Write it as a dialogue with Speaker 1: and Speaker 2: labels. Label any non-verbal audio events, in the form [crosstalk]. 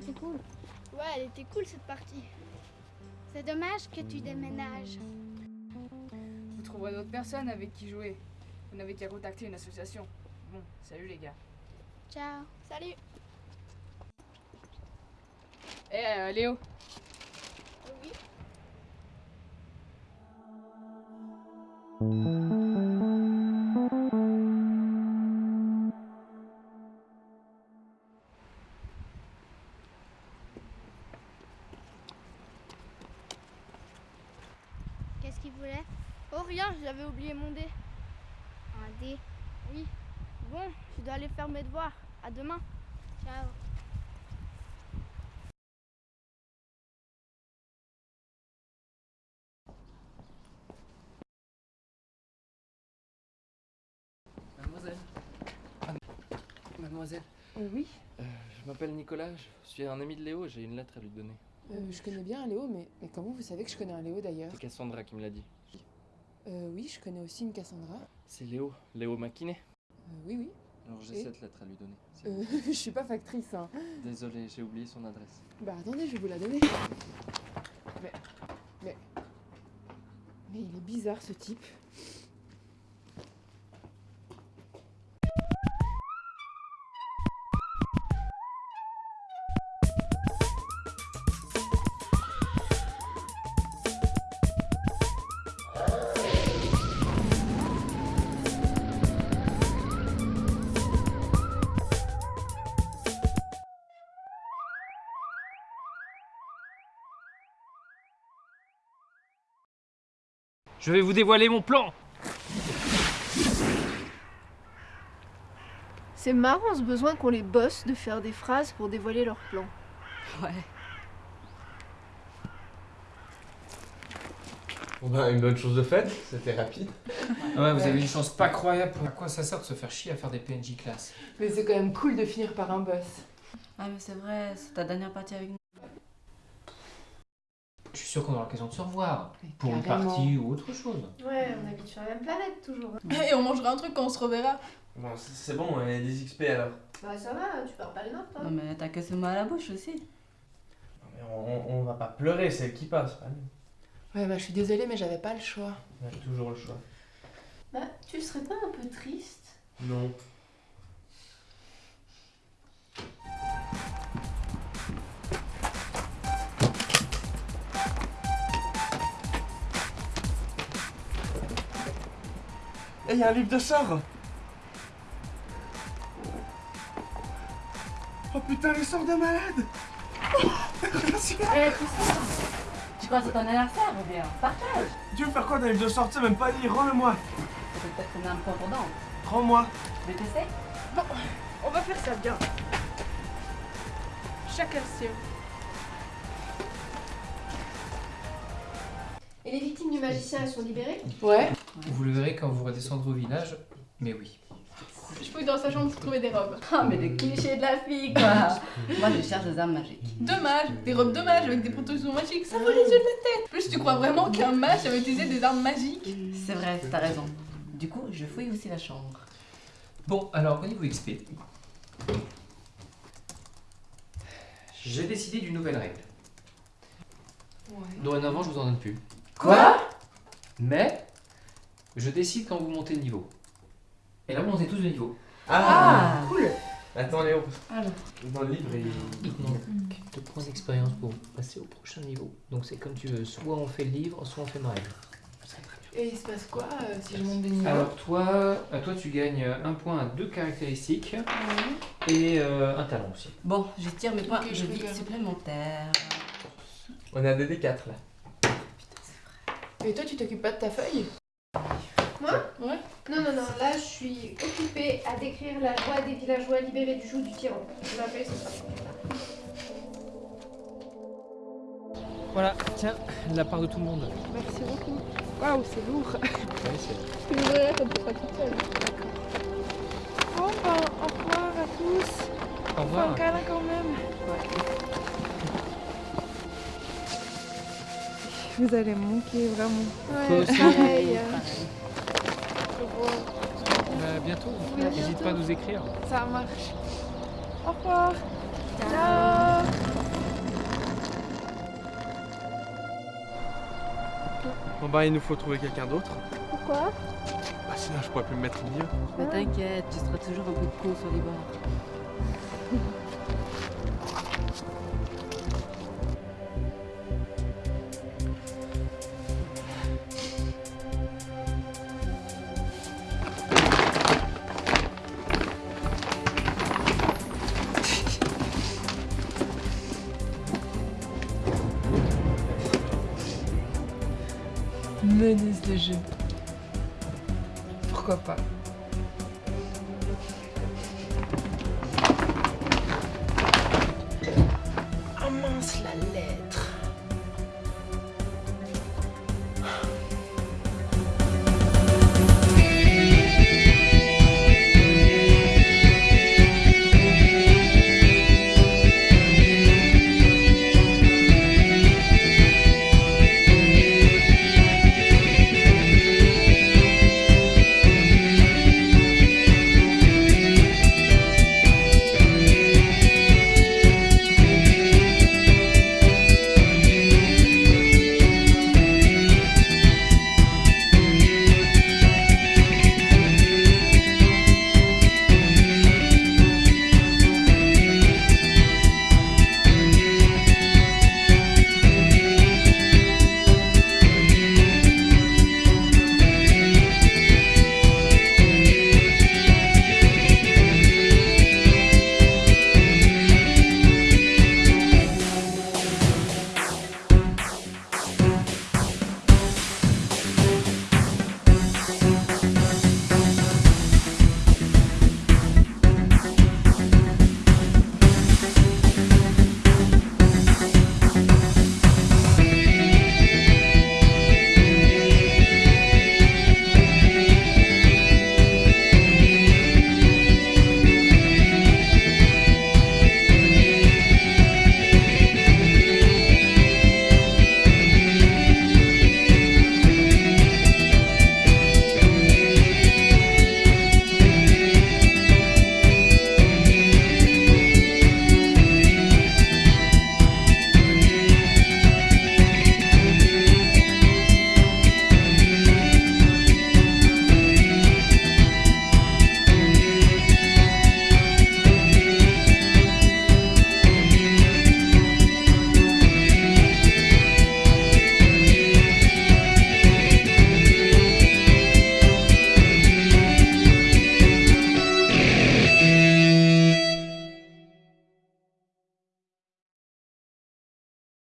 Speaker 1: c'était cool.
Speaker 2: Ouais, elle était cool cette partie.
Speaker 1: C'est dommage que tu déménages.
Speaker 3: Vous trouverez d'autres personnes avec qui jouer. Vous n'avez qu'à contacter une association. Bon, salut les gars.
Speaker 1: Ciao.
Speaker 2: Salut.
Speaker 3: Eh euh, Léo,
Speaker 2: Oui. J'avais oublié mon dé.
Speaker 1: Un dé.
Speaker 2: Oui. Bon, je dois aller faire mes devoirs. À demain.
Speaker 1: Ciao.
Speaker 4: Mademoiselle. Mademoiselle,
Speaker 5: Oui,
Speaker 4: euh, je m'appelle Nicolas, je suis un ami de Léo, j'ai une lettre à lui donner.
Speaker 5: euh, je connais bien un Léo, mais, mais comment vous savez que je connais un Léo d'ailleurs?
Speaker 4: C'est Cassandra qui me l'a dit.
Speaker 5: Euh, Oui, je connais aussi une Cassandra.
Speaker 4: C'est Léo, Léo Maquinet.
Speaker 5: Euh, oui, oui.
Speaker 4: Alors j'ai
Speaker 5: Et
Speaker 4: cette lettre à lui donner.
Speaker 5: Euh, [laughs] je suis pas factrice, hein.
Speaker 4: Désolé, j'ai oublié son adresse.
Speaker 5: Bah attendez, je vais vous la donner. Mais. Mais. Mais il est bizarre ce type.
Speaker 6: Je vais vous dévoiler mon plan
Speaker 7: C'est marrant ce besoin qu'ont les boss de faire des phrases pour dévoiler leur plan.
Speaker 8: Ouais.
Speaker 9: Bon ben, une bonne chose de faite, c'était rapide.
Speaker 6: Ouais, vous avez une chance pas croyable. À quoi ça sert de se faire chier à faire des PNJ classe
Speaker 5: Mais c'est quand même cool de finir par un boss.
Speaker 8: Ah mais c'est vrai, c'est ta dernière partie avec nous.
Speaker 6: Je suis sûr qu'on aura l'occasion de se revoir.
Speaker 5: Mais
Speaker 6: Pour une partie ou autre chose.
Speaker 7: Ouais, on habite sur la même planète toujours. [laughs]
Speaker 10: Et on mangera un truc quand on se reverra.
Speaker 9: Bon, c'est bon, y a des XP alors.
Speaker 7: Bah ça va, tu perds pas les notes toi.
Speaker 8: Non mais t'as que ce mot à la bouche aussi.
Speaker 9: Non, mais on, on va pas pleurer, c'est elle qui passe, pas nous.
Speaker 5: Ouais, bah je suis désolée, mais j'avais pas le choix.
Speaker 9: On a toujours le choix.
Speaker 7: Bah tu serais pas un peu triste?
Speaker 9: Non. Il y a un livre de sort. Oh putain, les sorts de malade. Merci
Speaker 8: Eh ça Tu crois que c'est ton anniversaire ou bien Partage?
Speaker 9: Tu veux faire quoi d'un livre de sortie même pas lire Rends-le-moi.
Speaker 8: C'est peut-être une âme.
Speaker 9: Rends-moi.
Speaker 8: Tu veux tester
Speaker 10: On va faire ça bien. Chacun le
Speaker 7: Et les victimes du magicien, elles sont libérées
Speaker 5: Ouais.
Speaker 6: Vous le verrez quand vous redescendrez au village. Mais oui.
Speaker 10: Je fouille dans sa chambre pour trouver des robes. [laughs]
Speaker 8: Ah mais le cliché de la fille quoi [laughs] Moi je cherche des armes magiques.
Speaker 10: Dommage, des robes dommages avec des protections magiques, ça vaut les yeux de la tête. Plus tu crois vraiment qu'un mage avait utilisé des armes magiques
Speaker 8: C'est vrai, t'as raison. Du coup, je fouille aussi la chambre.
Speaker 6: Bon, alors au niveau XP. J'ai décidé d'une nouvelle règle. Dorénavant, je vous en donne plus.
Speaker 5: Quoi
Speaker 6: Mais je décide quand vous montez de niveau. Et là, vous montez tous de niveau.
Speaker 9: Ah,
Speaker 5: cool
Speaker 9: Attends Léo,
Speaker 8: Alors.
Speaker 9: dans le livre, il...
Speaker 6: Il te manque 2 points d'expérience pour passer au prochain niveau. Donc c'est comme tu veux, soit on fait le livre, soit on fait ma règle.
Speaker 5: Et il se passe quoi euh, si je monte de niveau
Speaker 6: Alors toi, euh, toi tu gagnes un point à deux caractéristiques et euh, un talent aussi.
Speaker 8: Bon, je tire mes points
Speaker 5: Ok,
Speaker 8: de
Speaker 5: je
Speaker 8: vie
Speaker 5: regarde.
Speaker 8: supplémentaires.
Speaker 9: On a des D4 là.
Speaker 5: Et toi, tu t'occupes pas de ta feuille
Speaker 7: Moi
Speaker 5: Ouais.
Speaker 7: Non, non, non, là je suis occupée à décrire la joie des villageois libérés du joug du tyran. Je m'appelle.
Speaker 6: Voilà, tiens, la part de tout le monde.
Speaker 10: Merci beaucoup. Waouh, c'est lourd.
Speaker 6: Ouais, c'est-
Speaker 10: Tu me quand t'es pas toute seule. Bon, ben, au revoir à tous.
Speaker 6: Au revoir.
Speaker 10: Câlin quand même. Vous allez me manquer vraiment.
Speaker 6: Toi aussi.
Speaker 10: Pareil.
Speaker 6: Bah, bientôt.
Speaker 10: Oui,
Speaker 6: N'hésite pas à nous écrire.
Speaker 10: Ça marche. Au revoir. Ciao.
Speaker 11: Bon bah il nous faut trouver quelqu'un d'autre.
Speaker 7: Pourquoi?
Speaker 11: Bah sinon je pourrais plus me mettre au milieu.
Speaker 8: Mais t'inquiète, tu seras toujours un peu de con sur les bords. [laughs] Menace de jeu. Pourquoi pas? Ah mince la LED